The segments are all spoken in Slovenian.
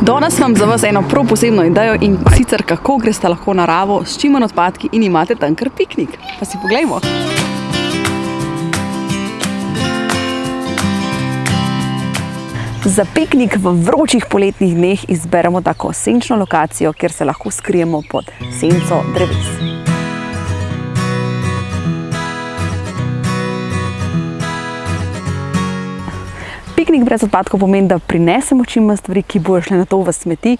Danes imam za vas eno prav posebno idejo in sicer kako greste lahko naravo s čim manj odpadki in imate tam kar piknik. Pa si poglejmo. Za piknik v vročih poletnih dneh izberemo tako senčno lokacijo, kjer se lahko skrijemo pod senco dreves. Piknik brez odpadkov pomeni, da prinesemo čim manj stvari, ki bojo šle na to v smeti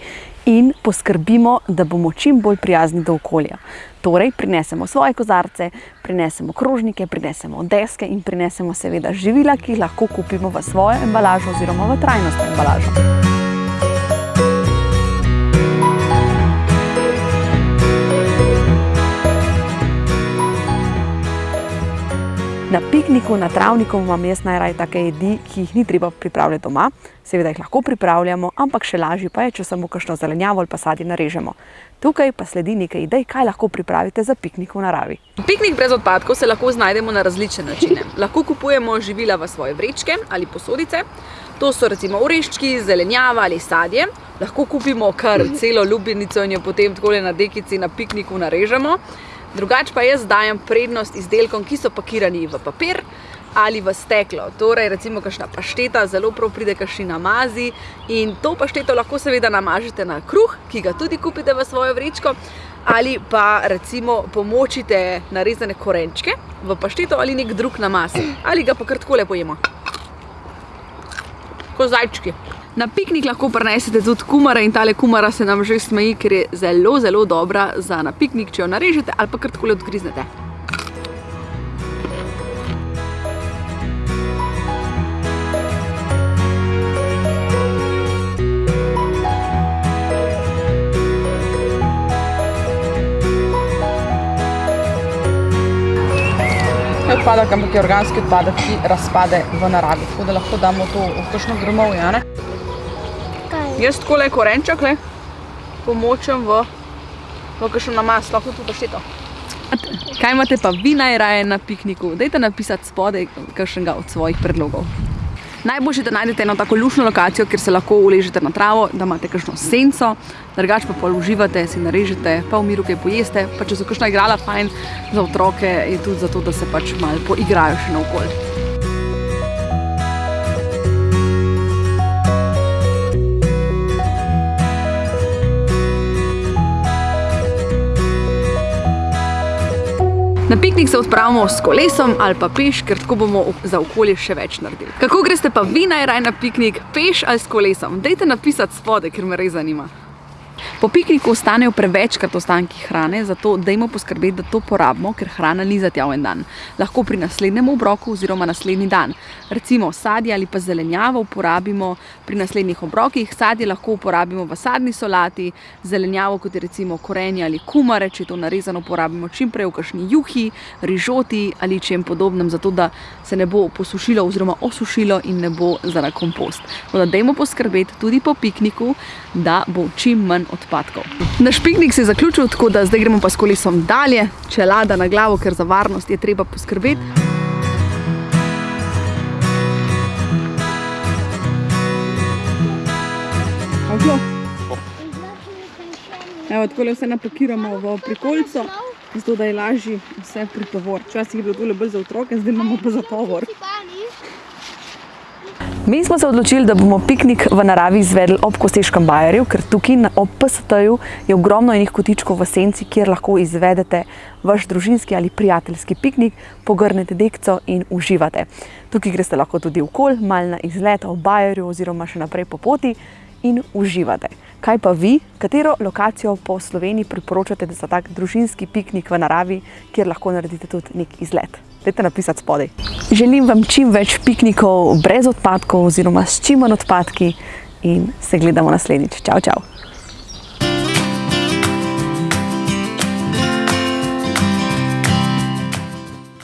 in poskrbimo, da bomo čim bolj prijazni do okolja. Torej, prinesemo svoje kozarce, prinesemo krožnike, prinesemo deske in prinesemo seveda živila, ki jih lahko kupimo v svojo embalažo oziroma v trajnostno embalažo. Pikniku, na travniku imam jaz najraje take jedi, ki jih ni treba pripravljati doma. Seveda jih lahko pripravljamo, ampak še lažje pa je, če samo kakšno zelenjavo ali pa sadje narežemo. Tukaj pa sledi nekaj idej, kaj lahko pripravite za piknik v naravi. Piknik brez odpadkov se lahko znajdemo na različne načine. Lahko kupujemo živila v svoje vrečke ali posodice. To so recimo oreščki, zelenjava ali sadje. Lahko kupimo kar celo ljubljenico in jo potem takole na dekici na pikniku narežemo. Drugače pa jaz dajem prednost izdelkom, ki so pakirani v papir ali v steklo. Torej, recimo kakšna pašteta, zelo prav pride kakšni namazi in to pašteto lahko seveda namažete na kruh, ki ga tudi kupite v svojo vrečko, ali pa recimo pomočite narezane korenčke v pašteto ali nek drug namaz. Ali ga pa kar takole pojemo. Ko zajčki. Na piknik lahko prinesete tudi kumare in tale kumara se nam že smeji, ker je zelo, zelo dobra za na piknik, če jo narežete ali pa kar takole odgriznete. Odpadek, ampak je organski odpadek, ki razpade v naravi, tako da lahko damo to v kakšno gromovje, Jaz takole korenček, le, pomočem v, v kakšen namaz, lahko tudi pašteto. Kaj imate pa vi najraje na pikniku? Dajte napisati spodaj kakšnega od svojih predlogov. Najboljše, da najdete eno tako lušno lokacijo, kjer se lahko uležete na travo, da imate kakšno senco, drugače pa pol uživate, si narežete, pa v miru kaj pojeste, pa če so kakšna igrala fajn za otroke, je tudi zato, da se pač malo poigrajo še naokoli. Na piknik se odpravimo s kolesom ali pa peš, ker tako bomo za okolje še več naredili. Kako greste pa vi najraj na piknik, peš ali s kolesom? Dajte napisati spode, ker me res zanima. Po pikniku ostanejo prevečkrat ostanki hrane, zato dajmo poskrbeti, da to porabimo, ker hrana ni za tja v en dan. Lahko pri naslednjem obroku oziroma naslednji dan. Recimo sadje ali pa zelenjavo uporabimo pri naslednjih obrokih, sadje lahko uporabimo v sadni solati, zelenjavo kot je recimo korenje ali kumare, če je to narezano, uporabimo čim prej v kakšni juhi, rižoti ali čem podobnem, zato da se ne bo posušilo oziroma osušilo in ne bo za kompost. Tako da dajmo poskrbeti tudi po pikniku, da bo čim manj odpadkov odpadkov. Naš piknik se je zaključil, tako da zdaj gremo pa s kolesom dalje, čelada na glavo, ker za varnost je treba poskrbeti. Evo, takole vse napakiramo v prikolico, zato da je lažji vse pri tovor. Včasih je bilo tole bolj za otroke, zdaj imamo pa za tovor. Mi smo se odločili, da bomo piknik v naravi izvedli ob Kosteškem bajerju, ker tukaj ob PST-ju je ogromno enih kotičkov v senci, kjer lahko izvedete vaš družinski ali prijateljski piknik, pogrnete dekco in uživate. Tukaj greste lahko tudi v kol, mal na izlet ob bajerju oziroma še naprej po poti in uživate. Kaj pa vi? Katero lokacijo po Sloveniji priporočate za tak družinski piknik v naravi, kjer lahko naredite tudi nek izlet? Dajte napisati spodaj. Želim vam čim več piknikov brez odpadkov oziroma s čim manj odpadki in se gledamo naslednjič. Čau, čau.